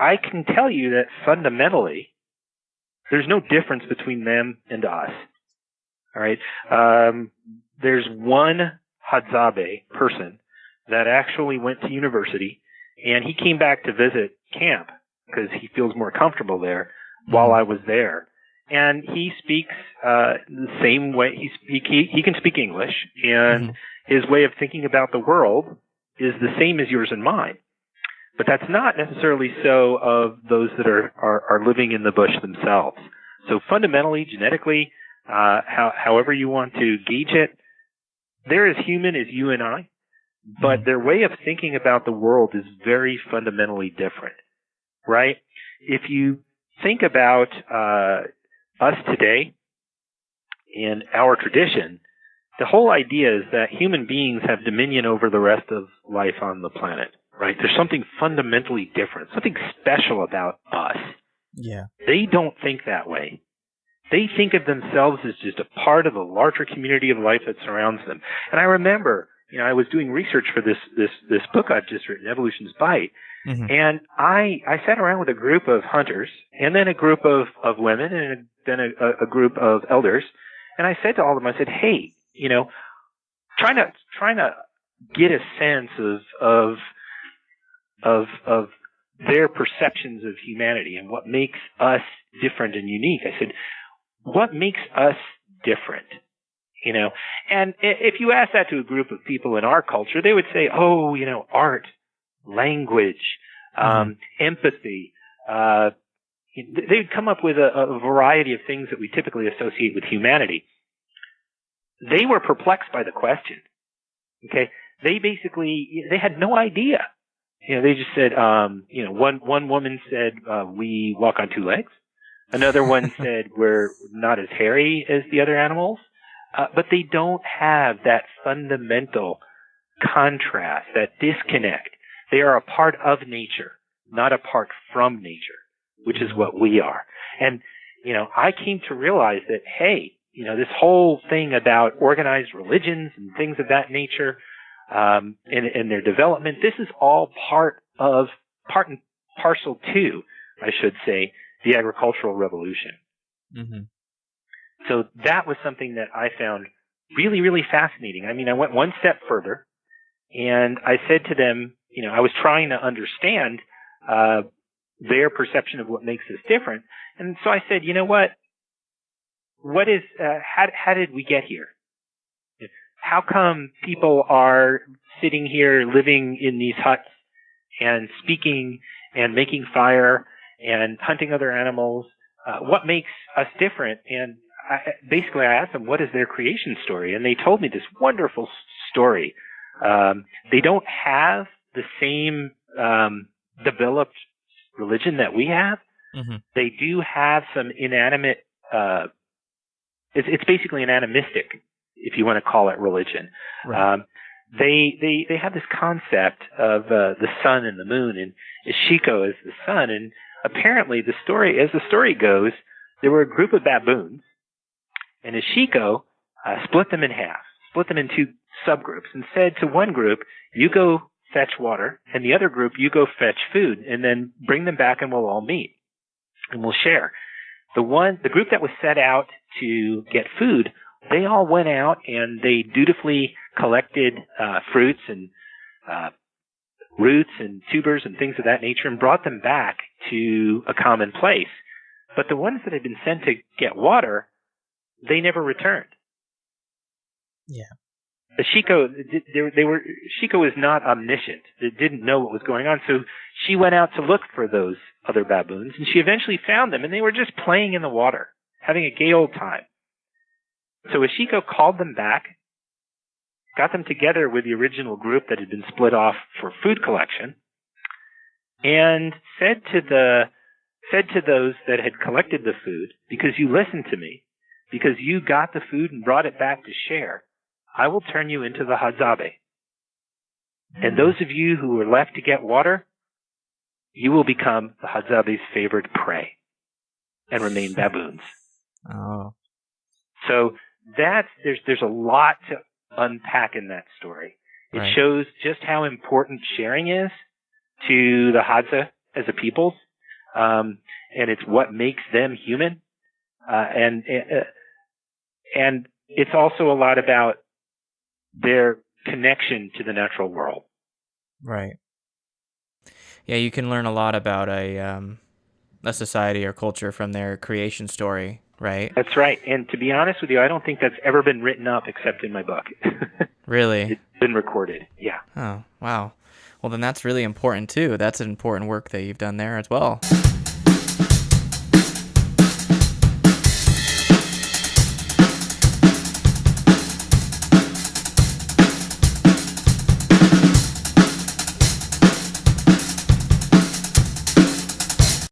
I can tell you that fundamentally, there's no difference between them and us. All right. Um, there's one Hadzabe person that actually went to university and he came back to visit camp because he feels more comfortable there while I was there. And he speaks uh, the same way. He, speak, he he can speak English, and mm-hmm. his way of thinking about the world is the same as yours and mine. But that's not necessarily so of those that are, are, are living in the bush themselves. So fundamentally, genetically, uh, how, however you want to gauge it, they're as human as you and I, but mm-hmm. their way of thinking about the world is very fundamentally different, right? If you think about uh, us today and our tradition, the whole idea is that human beings have dominion over the rest of life on the planet, right? There's something fundamentally different, something special about us. Yeah. They don't think that way. They think of themselves as just a part of a larger community of life that surrounds them. And I remember, you know, I was doing research for this this this book I've just written, Evolution's Bite, mm-hmm. and I I sat around with a group of hunters, and then a group of of women, and then a, a group of elders, and I said to all of them, I said, hey, you know, trying to trying to get a sense of of of of their perceptions of humanity and what makes us different and unique. I said, what makes us different? You know, and if you ask that to a group of people in our culture, they would say, oh, you know, art, language, um, mm-hmm. empathy, uh, they would come up with a, a variety of things that we typically associate with humanity. They were perplexed by the question. Okay. They basically, they had no idea. You know, they just said, um, you know, one, one woman said, uh, we walk on two legs. Another one said we're not as hairy as the other animals. Uh, but they don't have that fundamental contrast, that disconnect. They are a part of nature, not a part from nature which is what we are. And, you know, I came to realize that, hey, you know, this whole thing about organized religions and things of that nature, um, and, and their development, this is all part of, part and parcel to, I should say, the agricultural revolution. Mm-hmm. So that was something that I found really, really fascinating. I mean, I went one step further and I said to them, you know, I was trying to understand, uh, their perception of what makes us different. And so I said, you know what? What is, uh, how, how did we get here? How come people are sitting here living in these huts and speaking and making fire and hunting other animals? Uh, what makes us different? And I, basically, I asked them, what is their creation story? And they told me this wonderful story. Um, they don't have the same um, developed religion that we have, mm-hmm. they do have some inanimate. Uh, it's, it's basically an animistic, if you want to call it religion. Right. Um, they they they have this concept of uh, the sun and the moon, and Ishoko is the sun. And apparently, the story, as the story goes, there were a group of baboons, and Ishoko uh, split them in half, split them into subgroups, and said to one group, "You go fetch water, and the other group, you go fetch food, and then bring them back and we'll all meet and we'll share. The one, the group that was set out to get food, they all went out and they dutifully collected uh, fruits and uh, roots and tubers and things of that nature and brought them back to a common place. But the ones that had been sent to get water, they never returned. Yeah. Shiko, they, they were, Shiko was not omniscient. They didn't know what was going on. So she went out to look for those other baboons and she eventually found them and they were just playing in the water, having a gay old time. So Ashiko called them back, got them together with the original group that had been split off for food collection, and said to the, said to those that had collected the food, because you listened to me, because you got the food and brought it back to share, I will turn you into the Hadzabe. And those of you who were left to get water, you will become the Hadzabe's favorite prey and remain baboons. Oh. So that's, there's, there's a lot to unpack in that story. It right. shows just how important sharing is to the Hadza as a people, um, and it's what makes them human. Uh, and uh, and it's also a lot about their connection to the natural world. Right. Yeah, you can learn a lot about a um, a society or culture from their creation story, right? That's right. And to be honest with you, I don't think that's ever been written up except in my book. really? It's been recorded. Yeah. Oh, wow. Well, then that's really important too. That's an important work that you've done there as well.